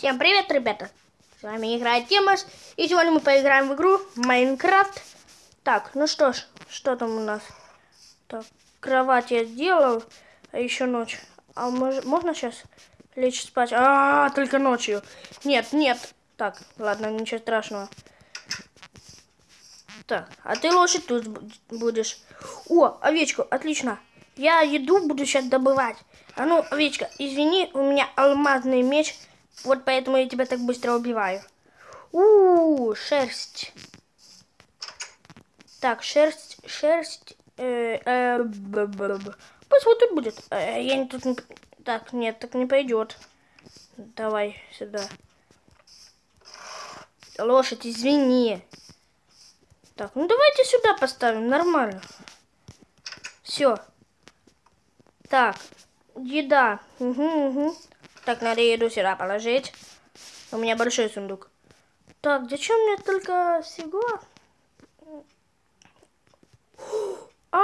Всем привет, ребята! С вами играет Тимаш, и сегодня мы поиграем в игру Майнкрафт. Так, ну что ж, что там у нас? Так, кровать я сделал, а еще ночь. А мож, можно сейчас лечь спать? А, -а, а, только ночью. Нет, нет. Так, ладно, ничего страшного. Так, а ты лошадь тут будешь. О, овечку, отлично. Я еду буду сейчас добывать. А ну, овечка, извини, у меня алмазный меч. Вот поэтому я тебя так быстро убиваю. У, -у, -у шерсть. Так, шерсть, шерсть. Э, э. Пусть вот тут будет. Э, я не тут не... Так, нет, так не пойдет. Давай сюда. Лошадь, извини. Так, ну давайте сюда поставим, нормально. Все. Так, еда. Угу, угу. Так, надо еду сюда положить. У меня большой сундук. Так, зачем мне только всего? А,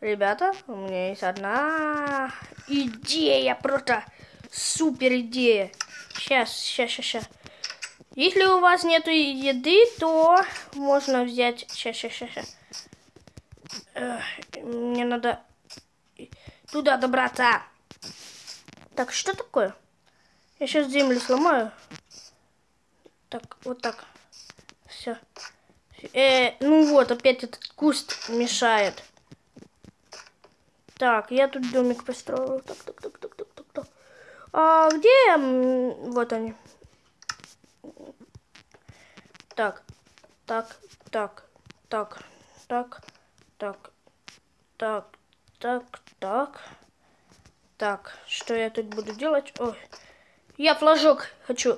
Ребята, у меня есть одна идея, просто супер идея. Сейчас, сейчас, сейчас. Если у вас нету еды, то можно взять... Сейчас, сейчас, сейчас. Мне надо туда добраться. Так, что такое? Я сейчас землю сломаю. Так, вот так. Все. Э, ну вот, опять этот куст мешает. Так, я тут домик построил. Так, так, так, так, так, так, так. А где... Вот они. Так, так, так, так, так, так, так, так, так. Так, что я тут буду делать? Ой, я флажок хочу.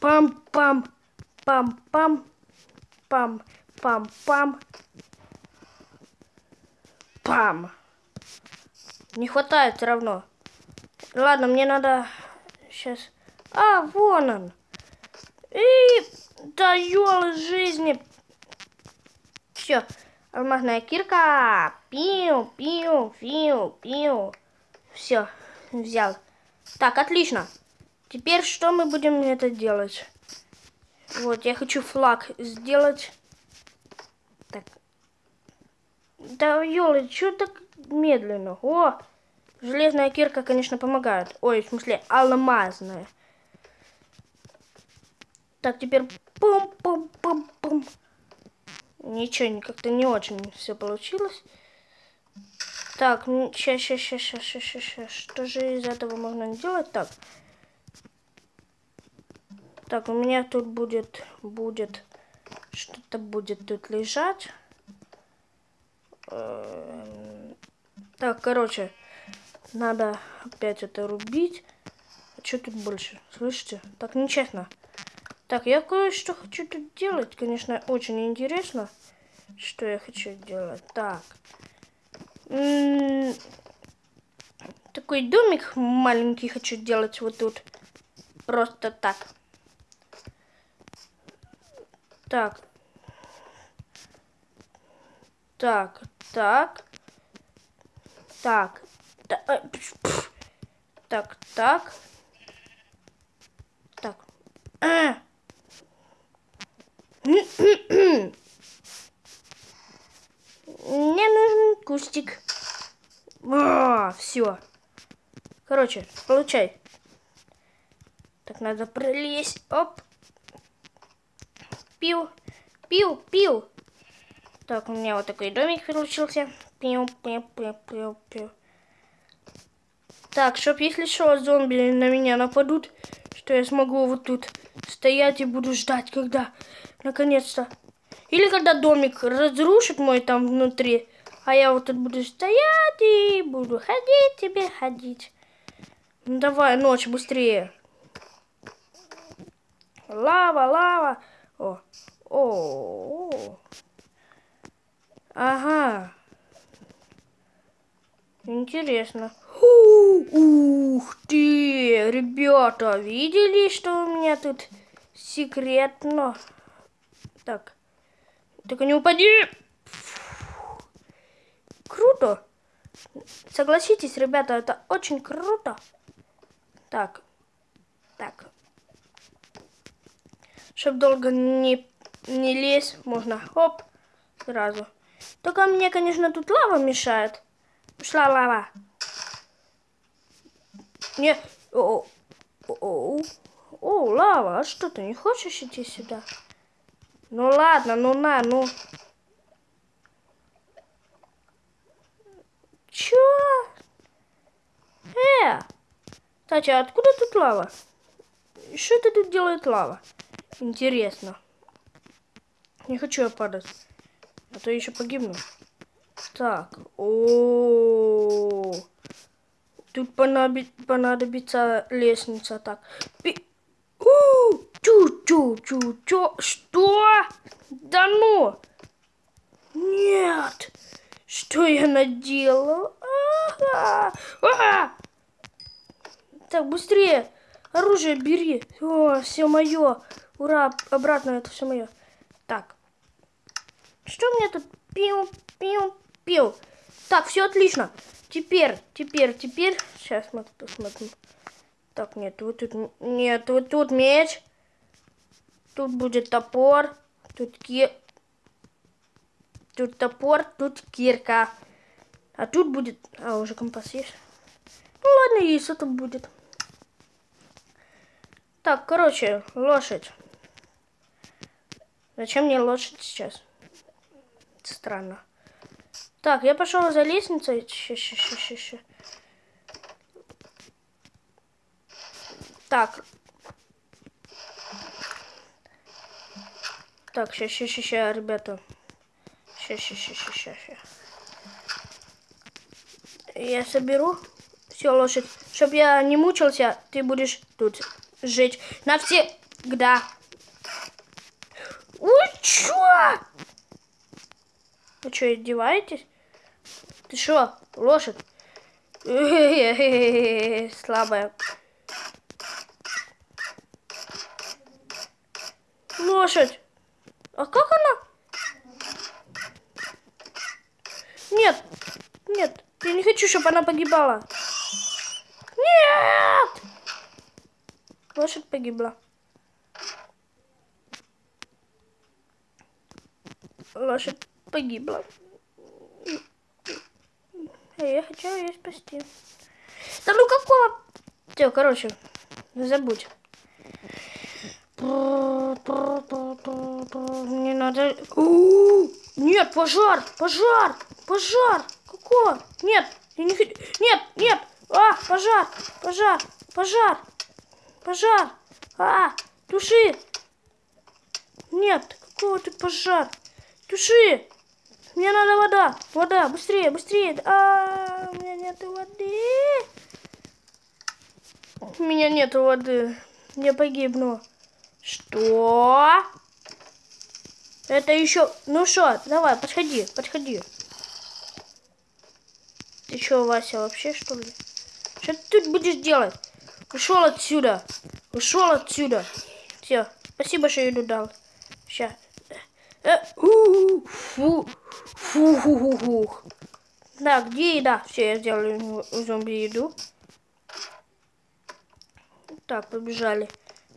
Пам-пам, пам-пам, пам-пам-пам. Пам. Не хватает все равно. Ладно, мне надо сейчас... А, вон он. И даю жизни. Все. Алмазная кирка. Пиу, пиу, пиу, пиу. Все, взял. Так, отлично. Теперь что мы будем это делать? Вот, я хочу флаг сделать. Так. Да, ёлы, что так медленно? О, железная кирка, конечно, помогает. Ой, в смысле, алмазная. Так, теперь пум-пум-пум-пум. Ничего, как-то не очень все получилось. Так, сейчас, сейчас, сейчас, сейчас, сейчас, сейчас. Что же из этого можно делать? Так. Так, у меня тут будет, будет, что-то будет тут лежать. Эм, так, короче, надо опять это рубить. А что тут больше? Слышите? Так нечестно. Так, я кое-что хочу тут делать. Конечно, очень интересно, что я хочу делать. Так. Такой домик маленький хочу делать вот тут. Просто так. Так. Так, так. Так. Э, так, так. Так. Так. Мне нужен кустик. О, все. Короче, получай. Так, надо пролезть. Оп. Пил. Пил, пил. Так, у меня вот такой домик получился. Пил, пил, пил, пил, пил. Так, чтоб если что, зомби на меня нападут, что я смогу вот тут стоять и буду ждать, когда Наконец-то. Или когда домик разрушит мой там внутри, а я вот тут буду стоять и буду ходить тебе, ходить. Ну, давай, ночь, быстрее. Лава, лава. О, о, о. Ага. Интересно. Ух ты, ребята, видели, что у меня тут секретно? Так. Только не упади. Круто. Согласитесь, ребята, это очень круто. Так, так. Чтоб долго не, не лезть, можно, оп, сразу. Только мне, конечно, тут лава мешает. Пошла лава. Не, о, о, о, о, лава, а что ты не хочешь идти сюда? Ну ладно, ну на, ну. Чё? Э! Кстати, а откуда тут лава? Что это тут делает лава? Интересно. Не хочу я падать. А то еще погибну. Так. О, -о, -о. Тут понадобится лестница. Так. Чу-чу-чу-чу. Что? Да ну! Нет! Что я наделал? А -а! Так, быстрее! Оружие бери! О, все мое! Ура! Обратно это все мое. Так. Что мне тут? Пил, пил, пил. Так, все отлично. Теперь, теперь, теперь. Сейчас мы посмотрим. Так, нет, вот тут, нет, вот тут меч. Тут будет топор. Тут ки... Тут топор, тут кирка. А тут будет... А, уже компас есть. Ну ладно, есть это будет. Так, короче, лошадь. Зачем мне лошадь сейчас? Странно. Так, я пошел за лестницей. Ща, ща, ща, ща, ща. Так. Так, ща, ща, ща, ребята. Ща, ща, ща, ща, ща, ща. Я соберу все лошадь. Чтоб я не мучился, ты будешь тут жить навсегда. Ой, чё? Вы что, издеваетесь? Ты что, лошадь? Слабая. Лошадь. А как она? Нет, нет, я не хочу, чтобы она погибала. Нет! Лошадь погибла. лошадь погибла. А я хочу ее спасти. Да ну какого? Все, короче, забудь. Не надо... Нет, пожар, пожар, пожар. Какого? Нет, я не хочу... Нет, нет. А, пожар, пожар, пожар, пожар. А, туши. Нет, какого ты пожар? Туши! Мне надо вода. Вода, быстрее, быстрее. А, у меня нет воды. У меня нет воды. Я погибну. Что? Это еще... Ну что, давай, подходи, подходи. Ты что, Вася, вообще что ли? Что ты тут будешь делать? Ушел отсюда. Ушел отсюда. Все, спасибо, что еду дал. Сейчас. Э, фу, фу, фу, фу, фу. Да, где еда? Все, я сделал зомби еду. Так, побежали.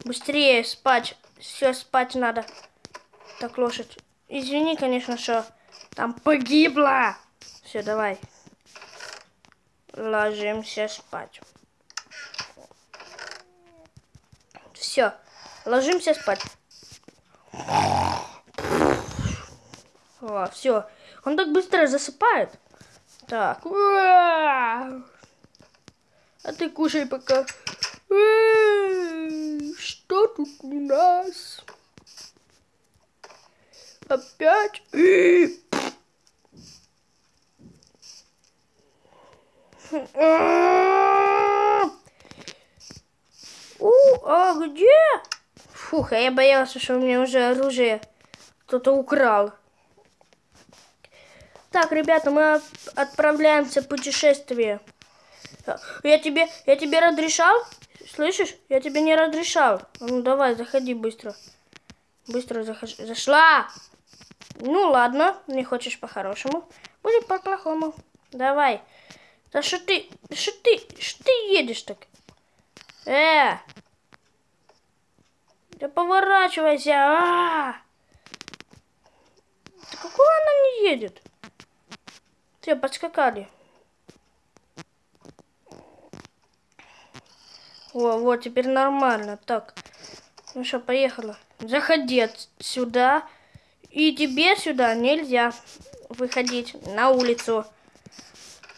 Быстрее спать. Все, спать надо. Так, лошадь. Извини, конечно, что там погибла. Все, давай. Ложимся спать. Все, ложимся спать. О, все. Он так быстро засыпает. Так. А ты кушай пока. Что тут у нас? Опять? У, а где? Фух, а я боялся, что у меня уже оружие кто-то украл. Так, ребята, мы отправляемся в путешествие. Я тебе, я тебе разрешал? Слышишь? Я тебе не разрешал. Ну давай, заходи быстро. Быстро захожу. Зашла! Ну ладно, не хочешь по-хорошему. Будет по-плохому. Давай. Да что ты, что ты, что ты едешь так? Э! Да поворачивайся! А! -а, -а! Да какого она не едет? Все, подскакали. О, вот, теперь нормально. Так, ну что, поехала. Заходи сюда. И тебе сюда нельзя выходить на улицу.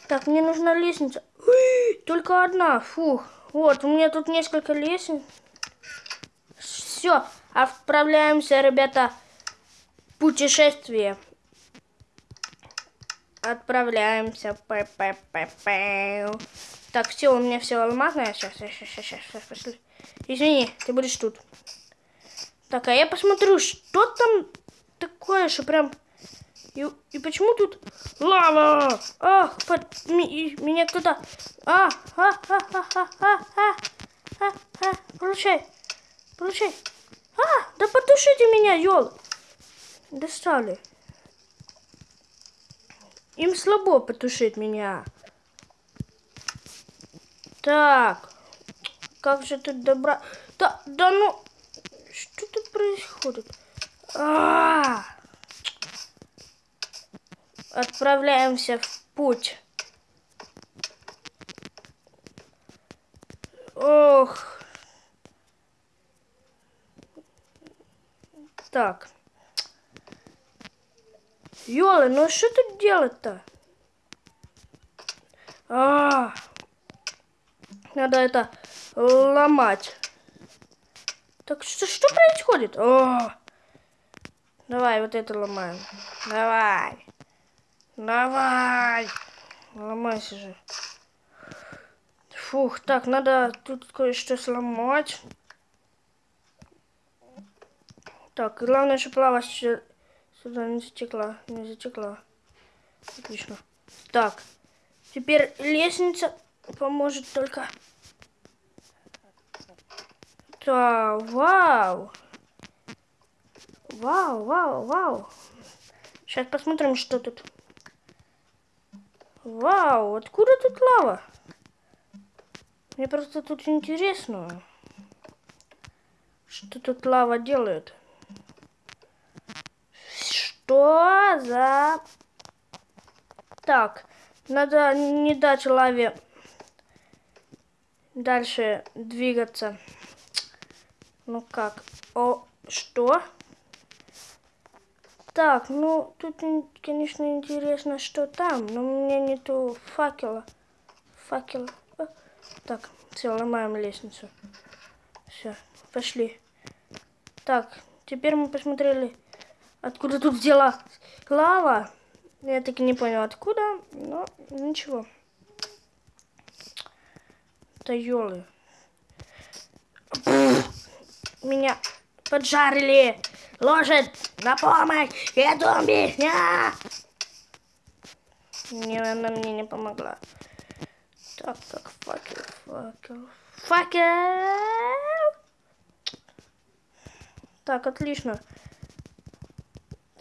Так, мне нужна лестница. Только одна. Фух. Вот, у меня тут несколько лестниц. Все, отправляемся, ребята, путешествие. Отправляемся. П -п -п -п. Так, все, у меня все алмазное. Сейчас, сейчас, сейчас, сейчас, сейчас, пошли. Извини, ты будешь тут. Так, а я посмотрю, что там такое, что прям... И, и почему тут лава? Ах, под, ми, меня кто-то... А, а, а, а, а, а, а, а, а, получай, получай. А, да потушите меня, ёл. Достали. Им слабо потушить меня. Так, как же тут добра... Да, да ну, что тут происходит? А -а -а! Отправляемся в путь. Ох. Так. Ёлы, ну что тут делать-то? А, -а, -а. Надо это ломать. Так что, что происходит? О! Давай, вот это ломаем. Давай. Давай. Ломайся же. Фух, так, надо тут кое-что сломать. Так, главное, чтобы лава сюда не затекла. Не затекла. Отлично. Так, теперь лестница поможет только да, вау. Вау, вау, вау. Сейчас посмотрим, что тут. Вау, откуда тут лава? Мне просто тут интересно. Что тут лава делает? Что за... Так, надо не дать лаве дальше двигаться. Ну как? О, что? Так, ну, тут, конечно, интересно, что там, но у меня нету факела. Факела. Так, все, ломаем лестницу. Все, пошли. Так, теперь мы посмотрели, откуда тут взяла лава. Я таки не понял, откуда, но ничего. Елы. Меня поджарили. Лошадь, на помощь! Я меня! Не, она мне не помогла. Так, так, факел, факел. Факел! Так, отлично.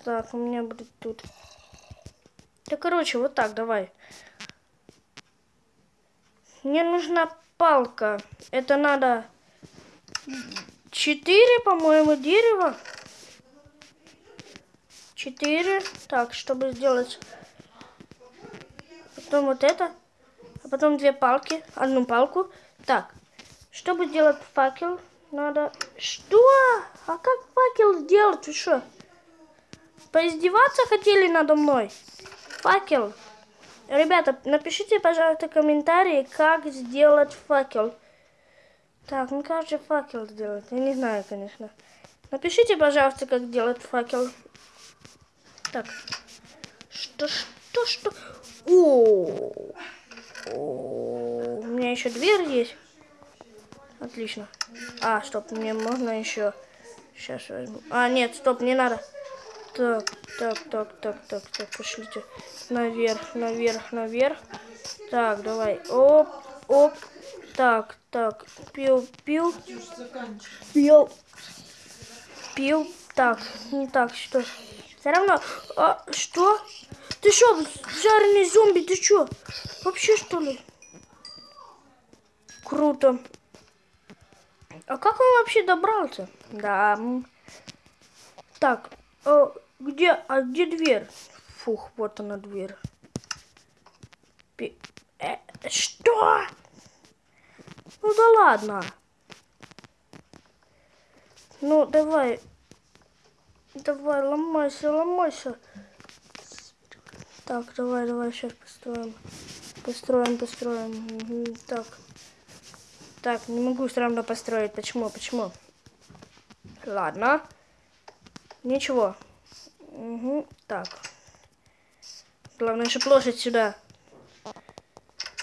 Так, у меня будет тут. Да, короче, вот так, давай. Мне нужна палка. Это надо Четыре, по-моему, дерева. Четыре. Так, чтобы сделать потом вот это, а потом две палки, одну палку. Так, чтобы сделать факел, надо... Что? А как факел сделать? Вы что? Поиздеваться хотели надо мной? Факел. Ребята, напишите, пожалуйста, комментарии, как сделать факел. Так, ну как же факел сделать? Я не знаю, конечно. Напишите, пожалуйста, как делать факел. Так. Что, что, что? О, у меня еще дверь есть. Отлично. А, стоп, мне можно еще. Сейчас возьму. А, нет, стоп, не надо. Так, так, так, так, так, так, пошлите. Наверх, наверх, наверх. Так, давай. Оп, оп. Так, так, пил, пил, пил, пил. Так, не так, что? Все равно... А, что? Ты что, жареный зомби, ты что? Вообще, что ли? Круто. А как он вообще добрался? Да. Так, а где, а где дверь? Фух, вот она дверь. Пи э, что? Ну да ладно. Ну давай. Давай, ломайся, ломайся. Так, давай, давай, сейчас построим. Построим, построим. Так. Так, не могу все равно построить. Почему? Почему? Ладно. Ничего. Угу. Так. Главное, чтобы лошадь сюда.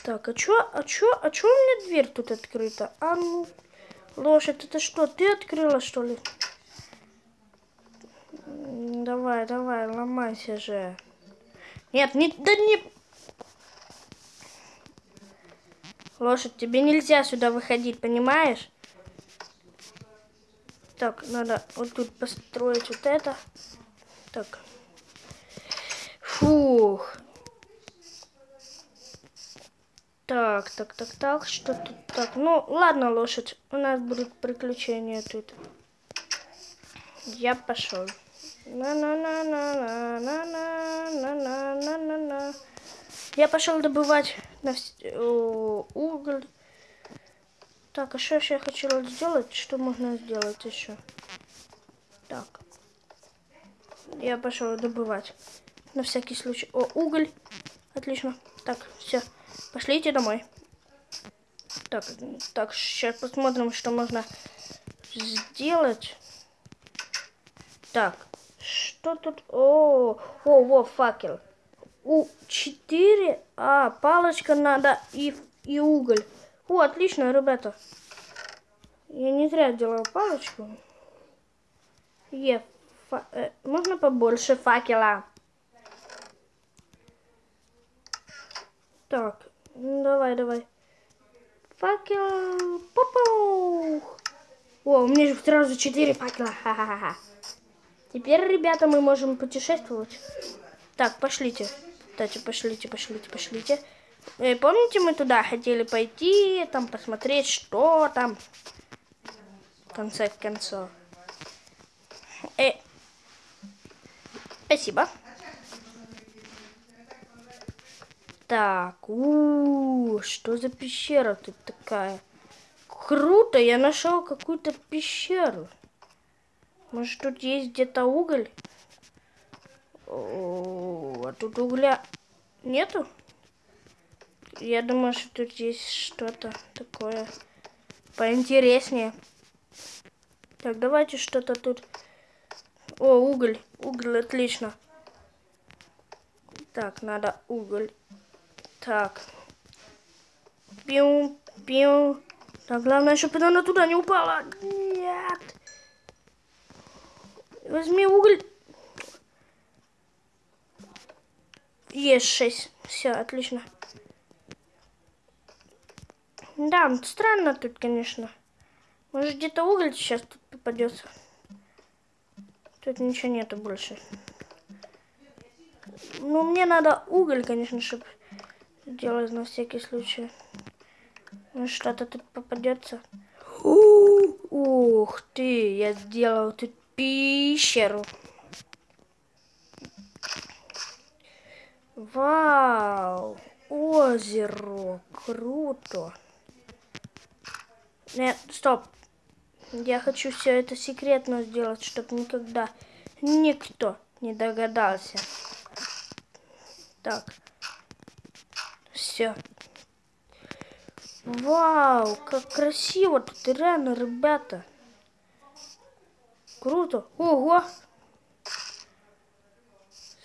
Так, а чё, а чё, а чё у меня дверь тут открыта? А ну, лошадь, это что, ты открыла, что ли? Давай, давай, ломайся же. Нет, не, да не... Лошадь, тебе нельзя сюда выходить, понимаешь? Так, надо вот тут построить вот это. Так. Фух. Так, так, так, так, что тут так? Ну, ладно, лошадь, у нас будут приключения тут. Я пошел. На-на-на-на-на-на-на-на-на-на. Я пошел добывать на уголь. Так, а что еще я хочу сделать? Что можно сделать еще? Так. Я пошел добывать. На всякий случай. О, уголь. Отлично. Так, все. Пошлите домой. Так, так, сейчас посмотрим, что можно сделать. Так, что тут? О, о, во, факел у 4, а палочка надо и, и уголь. О, отлично, ребята. Я не зря делал палочку. Е, можно побольше факела? Так, ну, давай, давай. Факел. Попух. О, у меня же сразу 4 факела. Ха-ха-ха. Теперь, ребята, мы можем путешествовать. Так, пошлите. Кстати, пошлите, пошлите, пошлите. Э, помните, мы туда хотели пойти, там посмотреть, что там. В конце концов. Э, спасибо. Так, у, -у, -у что за пещера тут такая? Круто, я нашел какую-то пещеру. Может, тут есть где-то уголь? О, а тут угля нету? Я думаю, что тут есть что-то такое поинтереснее. Так, давайте что-то тут... О, уголь. Уголь, отлично. Так, надо уголь. Так. Пиу, пиу. Так, главное, чтобы она туда не упала. Нет. Возьми уголь. Есть шесть. Все, отлично. Да, странно тут, конечно. Может, где-то уголь сейчас тут попадется. Тут ничего нету больше. Ну, мне надо уголь, конечно, чтобы сделать на всякий случай. Ну, что-то тут попадется. Ух ты, я сделал тут пещеру. Вау! Озеро! Круто! Нет, стоп! Я хочу все это секретно сделать, чтобы никогда никто не догадался. Так. Все. Вау, как красиво тут реально, ребята. Круто. Ого.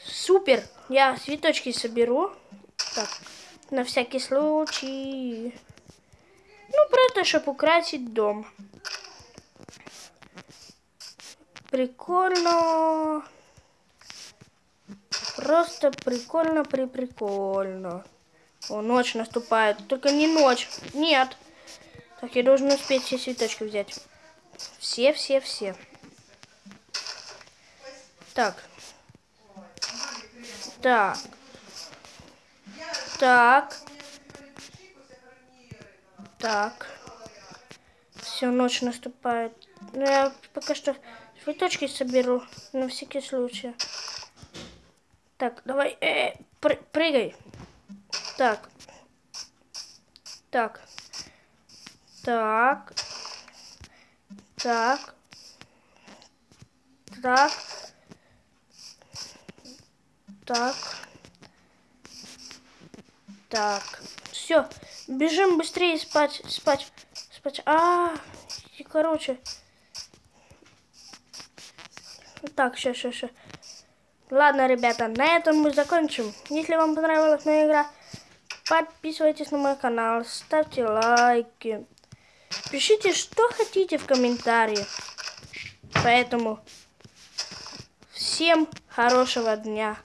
Супер. Я цветочки соберу. Так, на всякий случай. Ну, просто, чтобы украсить дом. Прикольно. Просто прикольно, при прикольно. О, ночь наступает. Только не ночь. Нет. Так, я должен успеть все цветочки взять. Все, все, все. Так. Так. Так. Так. Все, ночь наступает. Ну, я пока что цветочки соберу на всякий случай. Так, давай, э, пры- прыгай. Так. Так. Так. Так. Так. Так. Так. Все. Бежим быстрее спать. Спать. Спать. А, и короче. Так, сейчас, сейчас, сейчас. Ладно, ребята, на этом мы закончим. Если вам понравилась моя игра, подписывайтесь на мой канал, ставьте лайки. Пишите, что хотите в комментарии. Поэтому всем хорошего дня.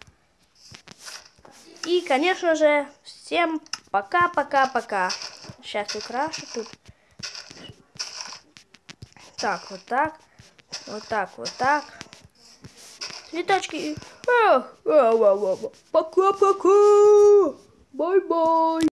И, конечно же, всем пока-пока-пока. Сейчас украшу тут. Так, вот так. Вот так, вот так. Цветочки. Пока-пока. Bye-bye.